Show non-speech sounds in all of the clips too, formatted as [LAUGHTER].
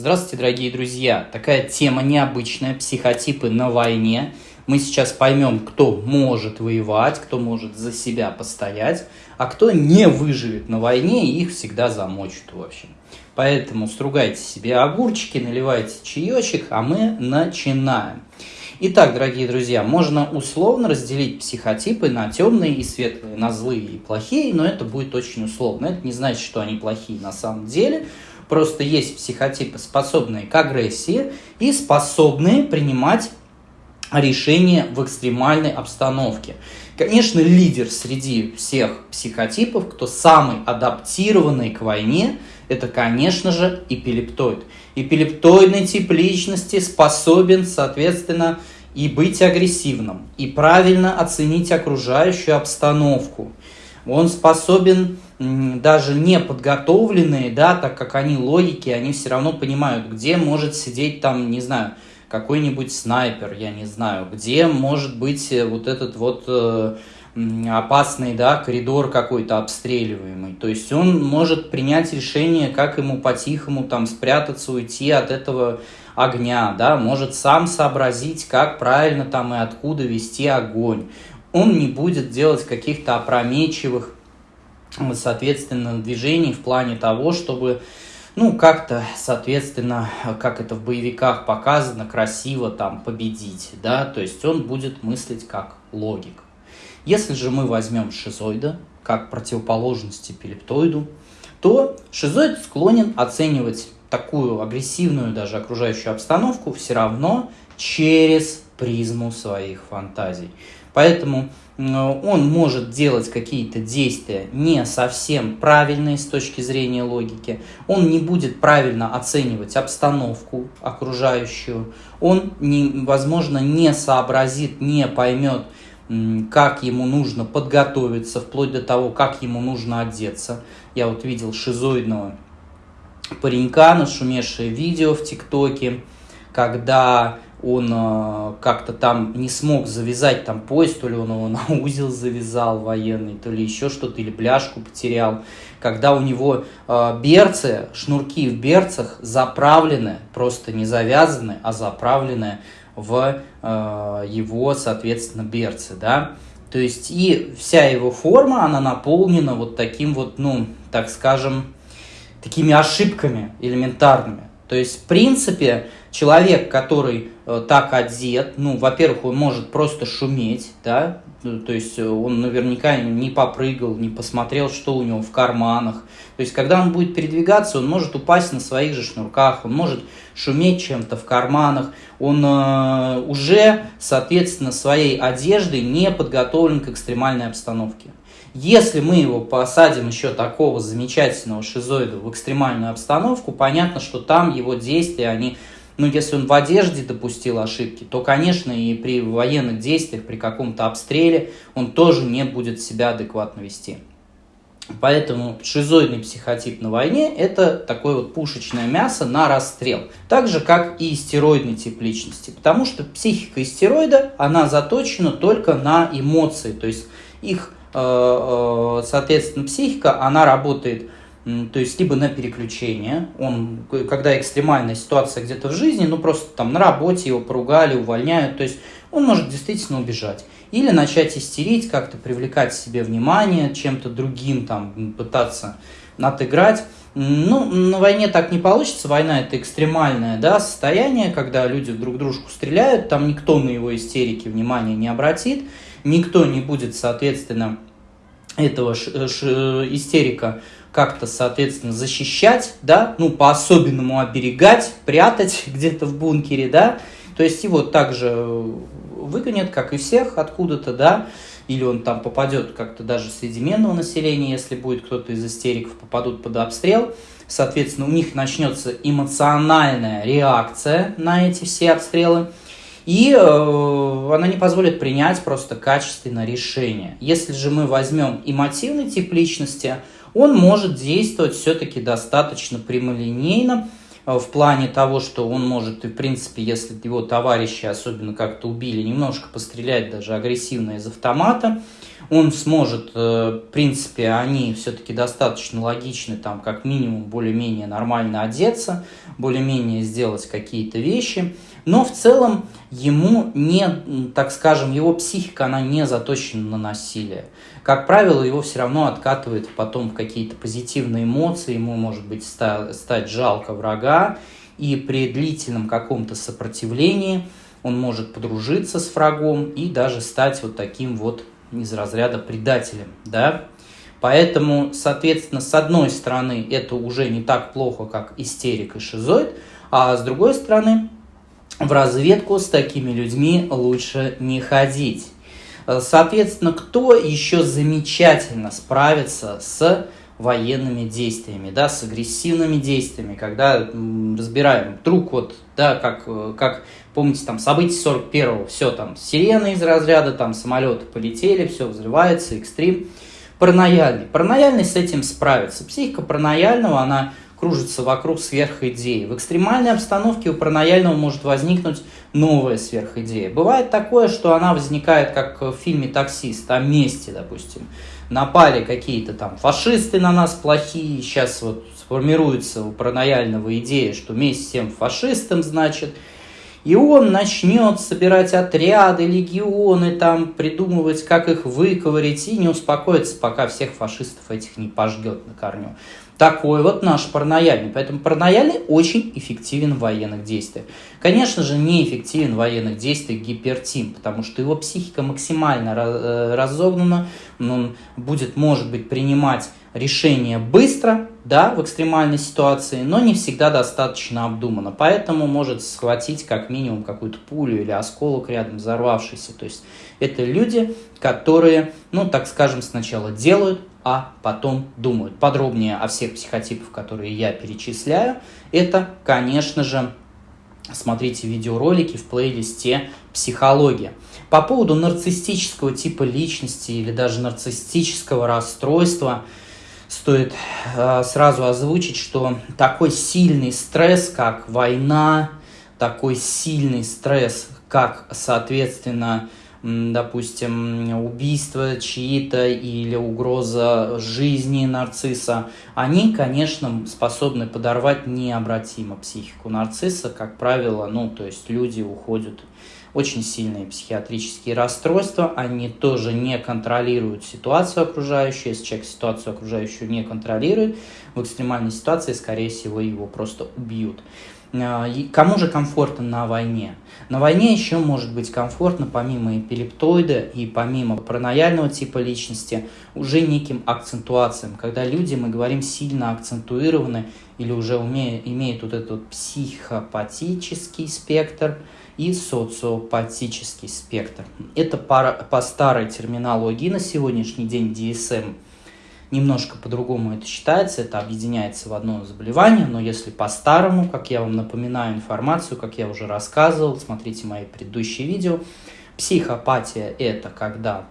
Здравствуйте, дорогие друзья! Такая тема необычная, психотипы на войне. Мы сейчас поймем, кто может воевать, кто может за себя постоять, а кто не выживет на войне, и их всегда замочат в общем. Поэтому стругайте себе огурчики, наливайте чаечек, а мы начинаем. Итак, дорогие друзья, можно условно разделить психотипы на темные и светлые, на злые и плохие, но это будет очень условно. Это не значит, что они плохие на самом деле. Просто есть психотипы, способные к агрессии и способные принимать решения в экстремальной обстановке. Конечно, лидер среди всех психотипов, кто самый адаптированный к войне, это, конечно же, эпилептоид. Эпилептоидный тип личности способен, соответственно, и быть агрессивным, и правильно оценить окружающую обстановку. Он способен даже не подготовленные, да, так как они логики, они все равно понимают, где может сидеть там, не знаю, какой-нибудь снайпер, я не знаю, где может быть э, вот этот вот э, опасный да, коридор какой-то обстреливаемый. То есть он может принять решение, как ему по-тихому там спрятаться, уйти от этого огня, да, может сам сообразить, как правильно там и откуда вести огонь. Он не будет делать каких-то опрометчивых, соответственно, движений в плане того, чтобы ну, как-то, соответственно, как это в боевиках показано, красиво там победить, да, то есть он будет мыслить как логик. Если же мы возьмем шизоида как противоположность эпилептоиду, то шизоид склонен оценивать такую агрессивную даже окружающую обстановку все равно через призму своих фантазий. Поэтому он может делать какие-то действия не совсем правильные с точки зрения логики, он не будет правильно оценивать обстановку окружающую, он, не, возможно, не сообразит, не поймет, как ему нужно подготовиться, вплоть до того, как ему нужно одеться. Я вот видел шизоидного паренька, нашумевшее видео в ТикТоке, когда он э, как-то там не смог завязать там пояс, то ли он его [LAUGHS] на узел завязал военный, то ли еще что-то, или бляшку потерял. Когда у него э, берцы, шнурки в берцах заправлены, просто не завязаны, а заправлены в э, его, соответственно, берцы, да. То есть и вся его форма, она наполнена вот таким вот, ну, так скажем, такими ошибками элементарными. То есть, в принципе, человек, который э, так одет, ну, во-первых, он может просто шуметь, да, ну, то есть э, он наверняка не попрыгал, не посмотрел, что у него в карманах. То есть, когда он будет передвигаться, он может упасть на своих же шнурках, он может шуметь чем-то в карманах, он э, уже, соответственно, своей одеждой не подготовлен к экстремальной обстановке. Если мы его посадим еще такого замечательного шизоида в экстремальную обстановку, понятно, что там его действия, они, ну, если он в одежде допустил ошибки, то, конечно, и при военных действиях, при каком-то обстреле, он тоже не будет себя адекватно вести. Поэтому шизоидный психотип на войне – это такое вот пушечное мясо на расстрел. Так же, как и стероидный тип личности. Потому что психика истероида, она заточена только на эмоции. То есть их Э, э, соответственно, психика, она работает, то есть либо на переключение, он, когда экстремальная ситуация где-то в жизни, ну просто там на работе его поругали, увольняют, то есть он может действительно убежать. Или начать истерить, как-то привлекать себе внимание, чем-то другим там пытаться отыграть. Ну, на войне так не получится. Война это экстремальное да, состояние, когда люди друг дружку стреляют, там никто на его истерики внимания не обратит никто не будет, соответственно, этого ш, ш, истерика как-то, соответственно, защищать, да, ну, по-особенному оберегать, прятать [LAUGHS] где-то в бункере, да, то есть его также выгонят, как и всех, откуда-то, да, или он там попадет как-то даже среди менного населения, если будет кто-то из истериков попадут под обстрел, соответственно, у них начнется эмоциональная реакция на эти все обстрелы, и э, она не позволит принять просто качественное решение. Если же мы возьмем эмотивный тип личности, он может действовать все-таки достаточно прямолинейно, в плане того, что он может, и в принципе, если его товарищи особенно как-то убили, немножко пострелять даже агрессивно из автомата, он сможет, э, в принципе, они все-таки достаточно логичны, там, как минимум, более-менее нормально одеться, более-менее сделать какие-то вещи, но в целом ему не, так скажем, его психика, она не заточена на насилие. Как правило, его все равно откатывает потом в какие-то позитивные эмоции, ему может быть стать жалко врага, и при длительном каком-то сопротивлении он может подружиться с врагом и даже стать вот таким вот из разряда предателем, да. Поэтому, соответственно, с одной стороны, это уже не так плохо, как истерик и шизоид, а с другой стороны, в разведку с такими людьми лучше не ходить. Соответственно, кто еще замечательно справится с военными действиями, да, с агрессивными действиями, когда разбираем вдруг вот, да, как, как помните, там события 41-го, все там, сирены из разряда, там самолеты полетели, все взрывается, экстрим. Паранояльный. Паранояльный с этим справится. Психика паранояльного, она кружится вокруг сверхидеи. В экстремальной обстановке у паранояльного может возникнуть новая сверхидея. Бывает такое, что она возникает, как в фильме «Таксист», о месте, допустим напали какие-то там фашисты на нас плохие, сейчас вот сформируется у паранояльного идея, что месть всем фашистам, значит, и он начнет собирать отряды, легионы, там, придумывать, как их выковырить, и не успокоится, пока всех фашистов этих не пожгет на корню. Такой вот наш паранояльный. Поэтому паранояльный очень эффективен в военных действиях. Конечно же, неэффективен в военных действиях гипертим, потому что его психика максимально э, разогнана, он будет, может быть, принимать решения быстро, да, в экстремальной ситуации, но не всегда достаточно обдуманно. Поэтому может схватить как минимум какую-то пулю или осколок рядом взорвавшийся. То есть это люди, которые, ну, так скажем, сначала делают, а потом думают. Подробнее о всех психотипах, которые я перечисляю, это, конечно же, смотрите видеоролики в плейлисте «Психология». По поводу нарциссического типа личности или даже нарциссического расстройства стоит э, сразу озвучить, что такой сильный стресс, как война, такой сильный стресс, как, соответственно, допустим, убийство чьи-то или угроза жизни нарцисса, они, конечно, способны подорвать необратимо психику нарцисса. Как правило, ну, то есть люди уходят очень сильные психиатрические расстройства, они тоже не контролируют ситуацию окружающую, если человек ситуацию окружающую не контролирует, в экстремальной ситуации, скорее всего, его просто убьют. А, кому же комфортно на войне? На войне еще может быть комфортно, помимо эпилептоида и помимо паранояльного типа личности, уже неким акцентуациям, когда люди, мы говорим, сильно акцентуированы или уже умеют, имеют вот этот психопатический спектр и социопатический спектр. Это по, по старой терминологии на сегодняшний день DSM – Немножко по-другому это считается, это объединяется в одно заболевание, но если по-старому, как я вам напоминаю информацию, как я уже рассказывал, смотрите мои предыдущие видео, психопатия – это когда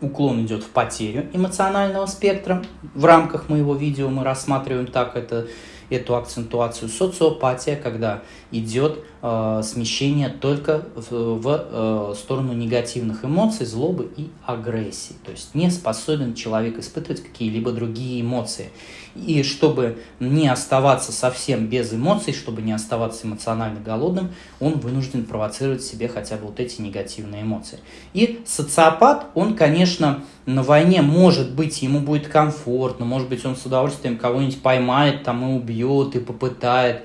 уклон идет в потерю эмоционального спектра. В рамках моего видео мы рассматриваем так это эту акцентуацию социопатия, когда идет э, смещение только в, в э, сторону негативных эмоций, злобы и агрессии. То есть не способен человек испытывать какие-либо другие эмоции. И чтобы не оставаться совсем без эмоций, чтобы не оставаться эмоционально голодным, он вынужден провоцировать себе хотя бы вот эти негативные эмоции. И социопат, он, конечно, на войне, может быть, ему будет комфортно, может быть, он с удовольствием кого-нибудь поймает там и убьет, и попытает.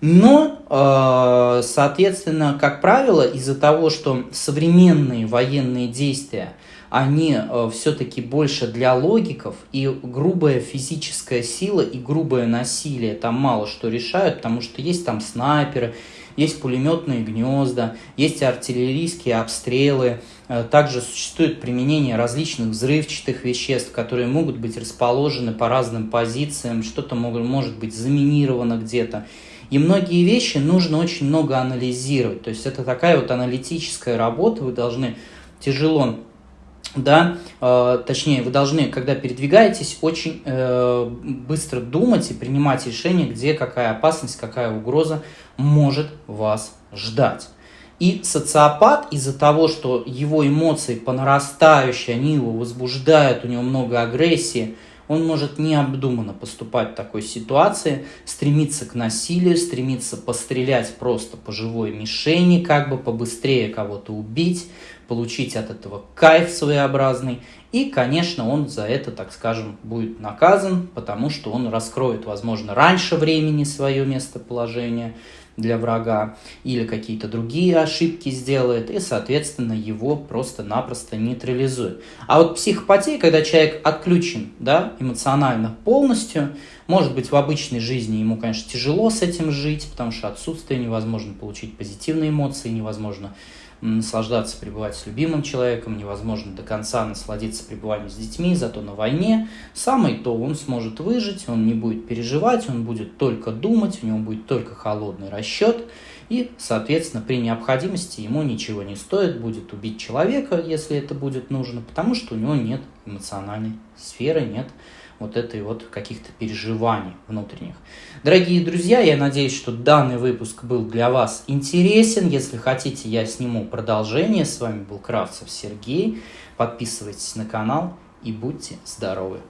Но, э, соответственно, как правило, из-за того, что современные военные действия, они э, все-таки больше для логиков, и грубая физическая сила и грубое насилие там мало что решают, потому что есть там снайперы, есть пулеметные гнезда, есть артиллерийские обстрелы, э, также существует применение различных взрывчатых веществ, которые могут быть расположены по разным позициям, что-то может быть заминировано где-то. И многие вещи нужно очень много анализировать. То есть это такая вот аналитическая работа, вы должны тяжело да, э, точнее, вы должны, когда передвигаетесь, очень э, быстро думать и принимать решение, где какая опасность, какая угроза может вас ждать. И социопат из-за того, что его эмоции по нарастающей, они его возбуждают, у него много агрессии, он может необдуманно поступать в такой ситуации, стремиться к насилию, стремиться пострелять просто по живой мишени, как бы побыстрее кого-то убить, получить от этого кайф своеобразный. И, конечно, он за это, так скажем, будет наказан, потому что он раскроет, возможно, раньше времени свое местоположение, для врага или какие-то другие ошибки сделает, и, соответственно, его просто-напросто нейтрализует. А вот психопатия, когда человек отключен да, эмоционально полностью, может быть, в обычной жизни ему, конечно, тяжело с этим жить, потому что отсутствие невозможно получить позитивные эмоции, невозможно наслаждаться, пребывать с любимым человеком, невозможно до конца насладиться пребыванием с детьми, зато на войне. Самый то он сможет выжить, он не будет переживать, он будет только думать, у него будет только холодный расчет, и, соответственно, при необходимости ему ничего не стоит, будет убить человека, если это будет нужно, потому что у него нет эмоциональной сферы, нет вот этой вот каких-то переживаний внутренних. Дорогие друзья, я надеюсь, что данный выпуск был для вас интересен. Если хотите, я сниму продолжение. С вами был Кравцев Сергей. Подписывайтесь на канал и будьте здоровы!